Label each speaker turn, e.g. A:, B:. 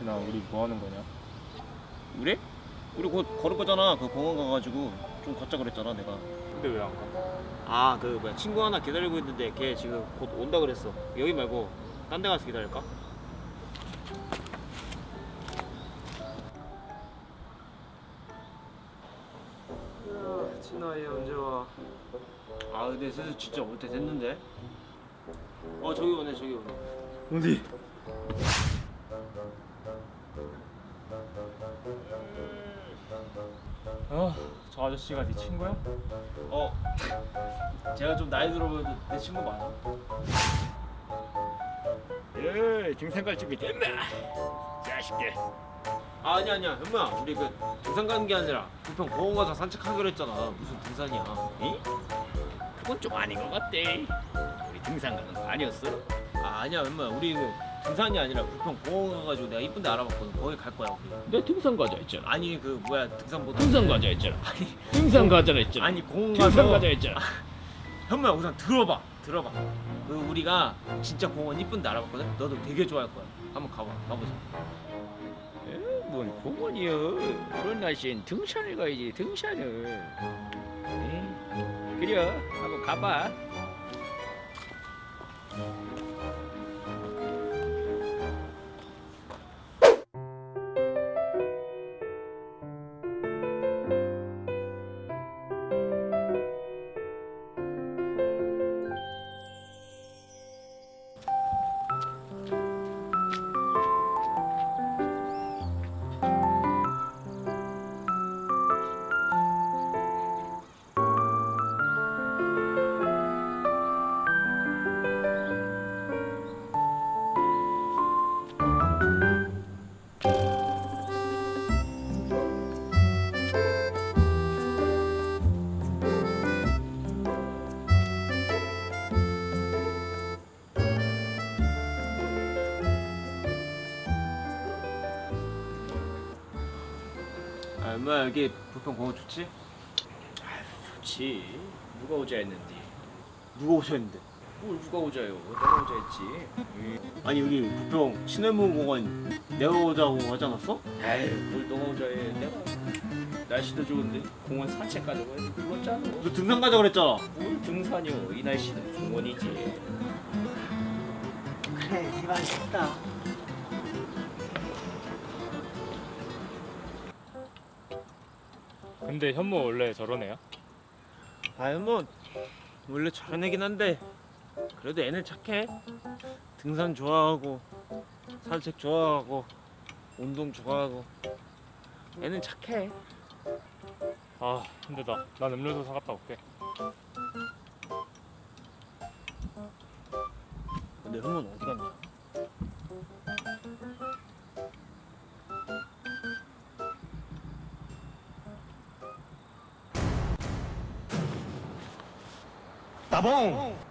A: 진아 우리 뭐 하는 거냐?
B: 우리? 우리 곧 걸을 거잖아. 그 공원 가가지고 좀 걷자 그랬잖아 내가.
A: 근데 왜 안 가?
B: 아 그 뭐야 친구 하나 기다리고 있는데 걔 지금 곧 온다 그랬어. 여기 말고 딴 데 가서 기다릴까?
A: 진아 얘 언제 와?
B: 아 근데 슬슬 진짜 올 때 됐는데. 어 저기 오네 저기 오네.
A: 어디? 아, 저 아저씨가 네 친구야?
B: 어 제가 좀 나이 들어 보여도 내 친구 맞아.
C: 예, 등산 갈 준비 됐나? 자식들.
B: 아 아니 아니야 현무야 우리 그 등산 가는 게 아니라 부평 공원 가서 산책하기로 했잖아. 무슨 등산이야?
C: 이? 그건 좀 아닌 것 같대. 우리 등산 가는 거 아니었어?
B: 아 아니야 현무야 우리 그 등산이 아니라 부평 공원 가가지고 내가 이쁜데 알아봤거든. 거기 갈 거야 우리.
C: 내 등산 가자 했잖아.
B: 아니 그 뭐야 등산 못
C: 등산 가자 했잖아. 등산 가자 했잖아.
B: 아니 공원
C: 등산
B: 가서
C: 가자 했잖아.
B: 현무야 우선 들어봐 들어봐 그 우리가 진짜 공원 이쁜데 알아봤거든 너도 되게 좋아할 거야 한번 가봐 가보자
C: 에, 뭔 공원이여. 그런 날씨엔 등산을 가야지 등산을. 에? 그래, 한번 가봐.
B: 아 현무야 여기 부평 공원 좋지?
C: 좋지. 누가 오자 했는데.
B: 누가 오셨는데?
C: 뭘 누가 오자요? 내가 오자 했지.
B: 아니 여기 부평 신해문 공원 내가 오자고 하지 않았어?
C: 에이, 뭘 너가 오자 해. 내가 날씨도 좋은데 공원 산책 가자고 해서 불렀잖아.
B: 너 등산 가자 그랬잖아
C: 뭘 등산이요? 이 날씨는 공원이지.
B: 그래 네말 좋다
A: 근데 현모 원래 애야?
B: 아 현무 원래 저런 애긴 한데 그래도 애는 착해 등산 좋아하고 산책 좋아하고 운동 좋아하고 애는 착해
A: 아 힘들다. 난 음료수 사갔다 올게.
B: 근데 현무는 어디 갔냐?
D: Tá bom?